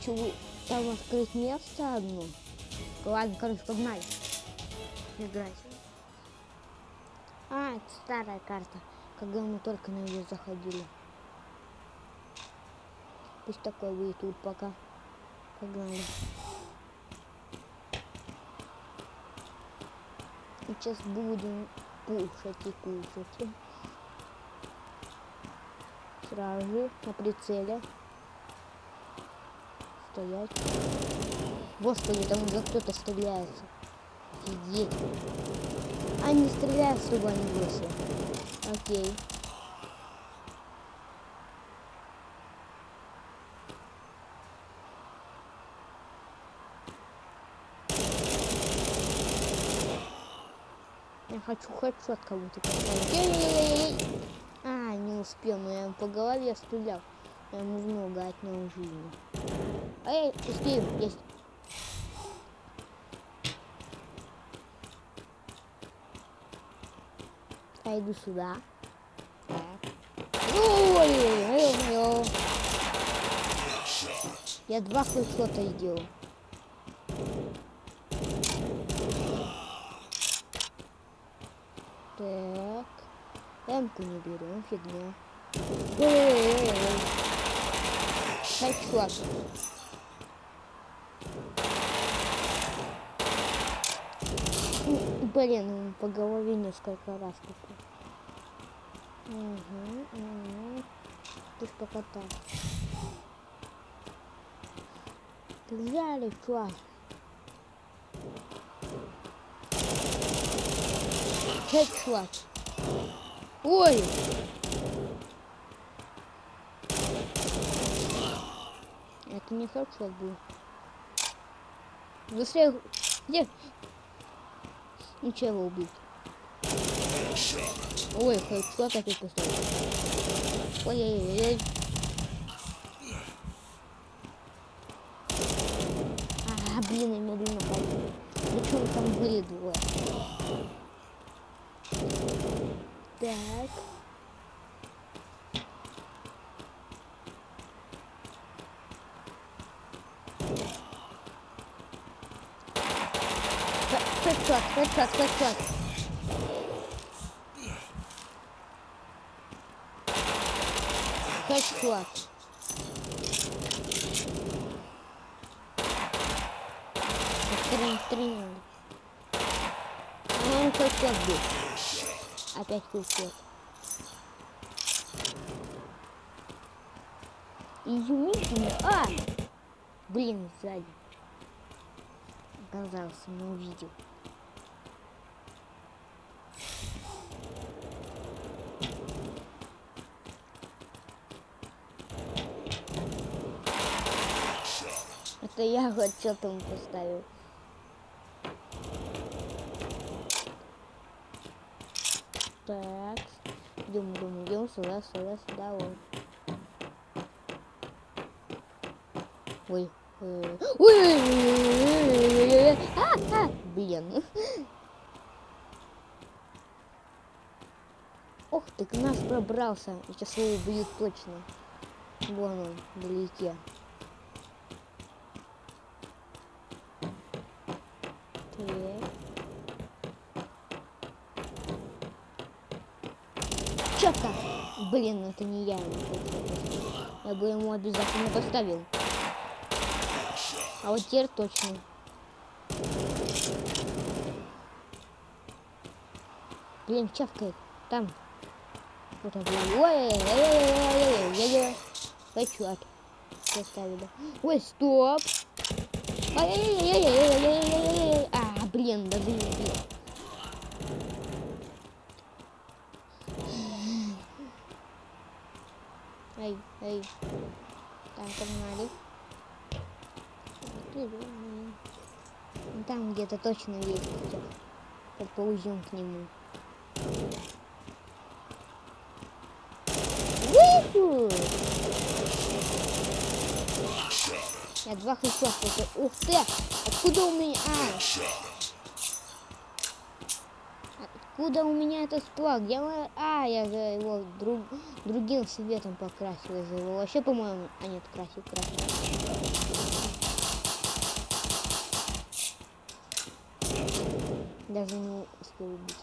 хочу там открыть место одно. Ладно, короче, погнали. Играть. А, это старая карта, когда мы только на нее заходили. Пусть такой будет тут пока. Погнали. Сейчас будем кушать и кушать. Сразу на прицеле. Стоять. Господи, там уже кто-то стреляется. Офигеть. А не стреляют, чтобы они вышли. Окей. Я хочу хедшот кому-то поставить. Эй-эй-эй-эй! А, не успел, но я ему по голове стрелял. Я ему много отнял жизни. Эй, успеем, есть. Я иду сюда. Ой-ой-ой. Я два хедшота сделал. Так. Эмку не берем, фигня. Ой-ой-ой. Хедшот. Ну, Блин, по голове несколько раз такой. Угу, угу. Ты ж пока так. Взяли, чувак. Хедшот. Ой! Это не хедшот был. Быстрее. Где? Ничего убить. Ой, хедшот опять поставил. Ой-ой-ой. А, блин, я медленно пойду. Причем там были двое. Так. headshot, headshot, headshot. Headshot. Трин, трин. Ну, он headshot был. Опять headshot. Изумительно. А! Блин, сзади. Оказалось, не увидел. Это я хоть что-то ему поставил. Так. Идем, идем, идем сюда, сюда, сюда, вот. Ой, ой, ой, ой, а, а, блин. Ох ты, к нас пробрался. Сейчас его убьют точно. Вон он, вдалеке. Блин, это не я. Я бы ему обязательно поставил. А вот теперь точно. Блин, чавкает. Там. Вот он, блин. Ой, ой, ой, ой, ой, Хочу от. Поставили. Ой, стоп. Ай-яй-яй-яй-яй-яй-яй-яй. А, блин, да блин, блин. Эй. Так, погнали. Там где-то точно есть. Подползем к нему. Я два хедшота. Ух ты! Откуда у меня? А! Откуда у меня этот сплав? Я... А, я же его друг... другим цветом покрасил. Я же его вообще, по-моему... А нет, красил, красил. Даже не успел убить.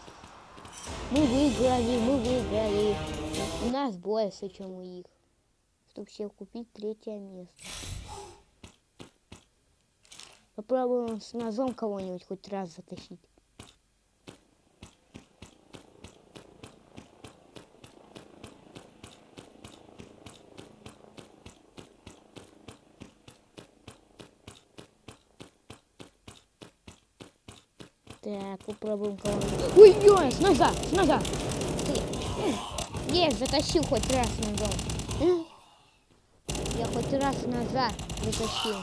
Мы выиграли, мы выиграли. У нас больше, чем у них. Чтобы всех купить третье место. Попробуем с ножом кого-нибудь хоть раз затащить. Так, попробуем кого-нибудь. Ой, ой, с ножа, с ножа. Есть, затащил хоть раз ножом. Я хоть раз назад затащил.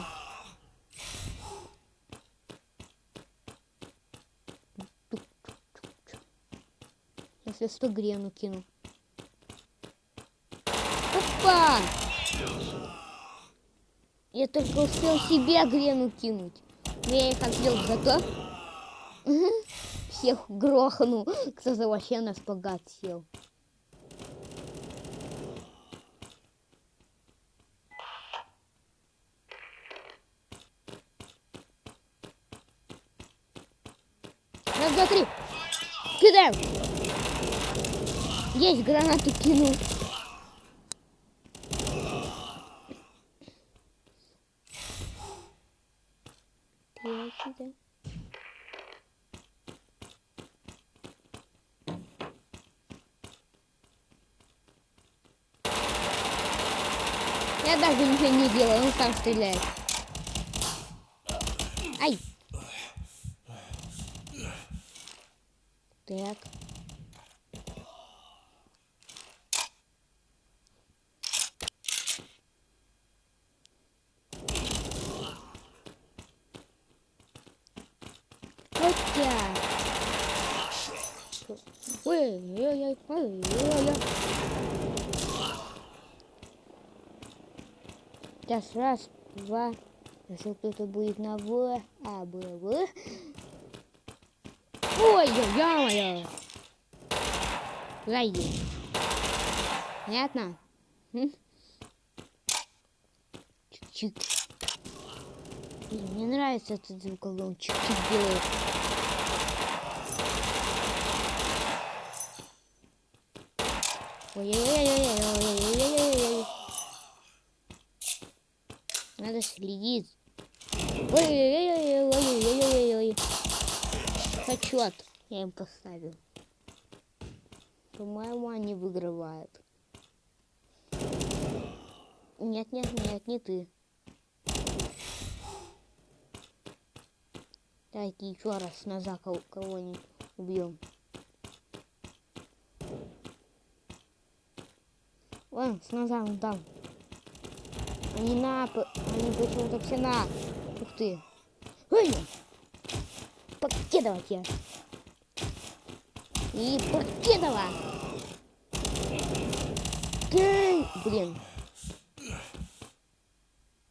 Если сто грену кину. Опа! Я только успел себе грену кинуть. Но я их отвел готов. Всех грохнул. Кто-то вообще на спагат сел. Раз, два, три. Кидаем. Есть гранату кинул. Я сюда. Даже ничего не делаю, он сам стреляет. Ай! Так. Хотя. Ой-ой-ой, ой-ой-ой. Сейчас раз, два. Если кто-то будет на В, а, Б, В. Ой, ё-моё! Зайди. Понятно? Чик-чик. Мне нравится этот звуколом. Чик-чик делает. Ой-ой-ой-ой-ой-ой-ой-ой. Надо следить. Ой-ой-ой-ой-ой-ой-ой-ой. Почет я им поставил. По-моему, они выигрывают. Нет, нет, нет, не ты. Давайте еще раз назад кого- кого-нибудь убьем. Вон, с ножом там. Они на, они почему-то все на. Ух ты. Ой! Покидывать я. И покидова. Эй, Блин.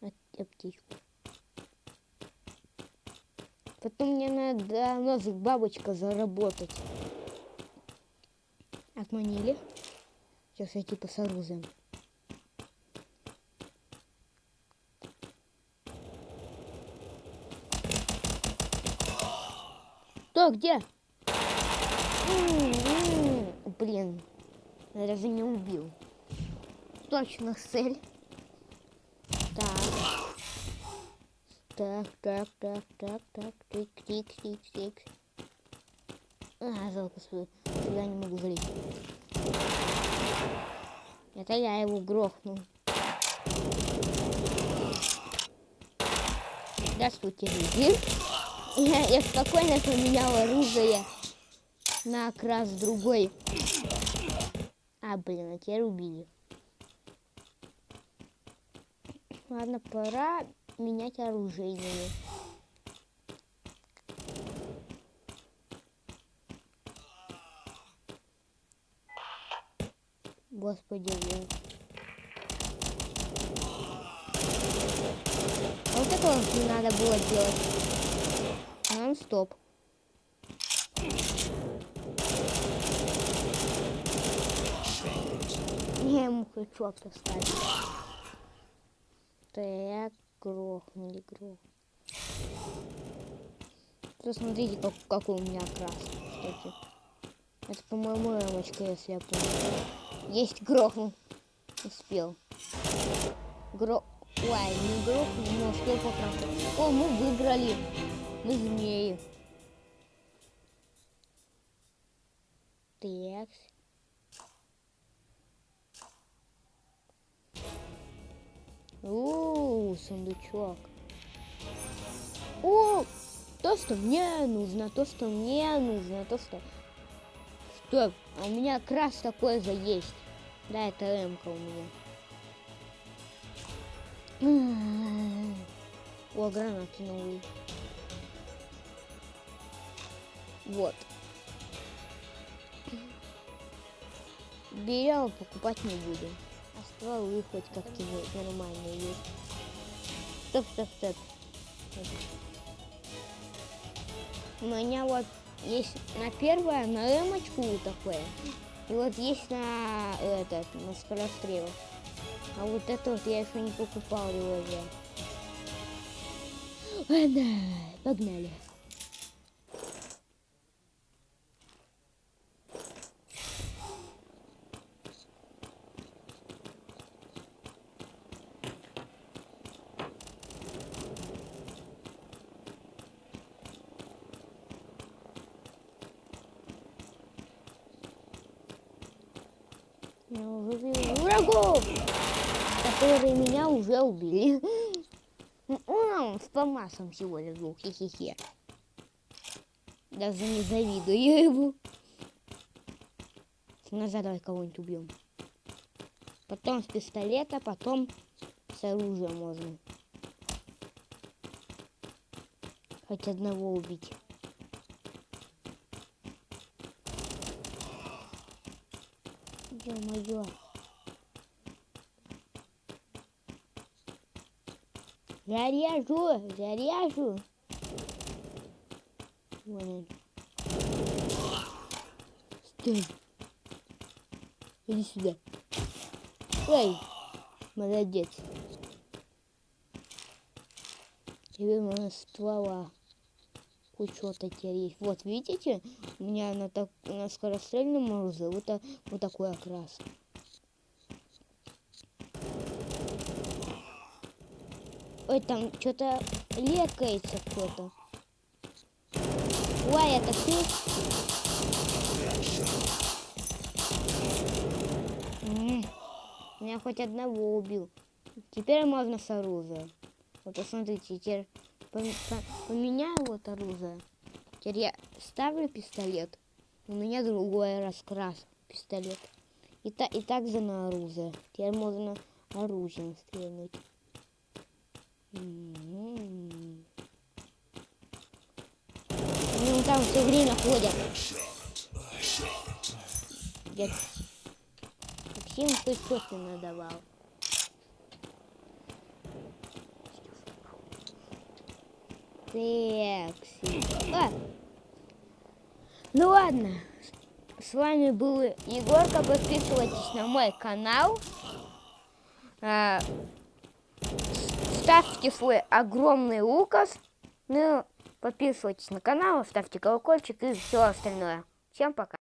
Ап- Аптечку. Потом мне надо ножик бабочка заработать. Отманили. Сейчас я типа с оружием. Кто, где? М-м-м. Блин, я даже не убил. Точно цель. Так. Так, так, так, так, так, тик, тик, тик, тик. А, жалко, что сюда не могу залезть. Это я его грохнул. Здравствуйте, люди. Я, спокойно поменял оружие на окрас другой. А, блин, а теперь убили. Ладно, пора менять оружие. Господи, блин. А вот это вот не надо было делать нон-стоп. Я ему хочу поставить. Так, грохнули, грохнули. Посмотрите, как, какой у меня красный, кстати. Это, по-моему, рамочка, если я помню. Есть, грохнул. Успел. Гро... Ой, не грохнул, но успел покрасить. О, мы выиграли. Мы змеи. Так. О, сундучок. О, то, что мне нужно, то, что мне нужно, то, что... Стоп, а у меня как раз такое же есть. Да, это ремка у меня. О, гранаты новые. Вот. Берем, покупать не будем. А стволы хоть как-нибудь нормальные есть. Стоп, стоп, стоп. У меня вот есть на первое, на эмочку такое. И вот есть на этот, на скорострел. А вот это вот я еще не покупал его же. Ладно, погнали. Я уже вижу врагов, которые меня уже убили. Он с помасом всего был, хе-хе-хе. Даже не завидую ему. Назад давай кого-нибудь убьем. Потом с пистолета, потом с оружия можно. Хоть одного убить. Ё-моё. Заряжу, заряжу. Вон он. Стой. Иди сюда. Ой, молодец. Тебе можно ствола. Что-то теперь есть. Вот, видите, у меня на, так, на скорострельном оружии вот, так, вот такой окрас. Ой, там что-то лекается кто-то. Ой, это ты? Меня хоть одного убил. Теперь можно с оружия. Вот посмотрите, теперь поменяю вот оружие. Теперь я ставлю пистолет. У меня другой раскрас пистолет. И, та, и также на оружие. Теперь можно оружием стрельнуть. М. Они вон там все время ходят. Дед. Максим хоть что-то надавал. Секси. А! Ну ладно. С вами был Егорка. Подписывайтесь на мой канал. А, ставьте свой огромный лукас. Ну, подписывайтесь на канал, ставьте колокольчик и все остальное. Всем пока.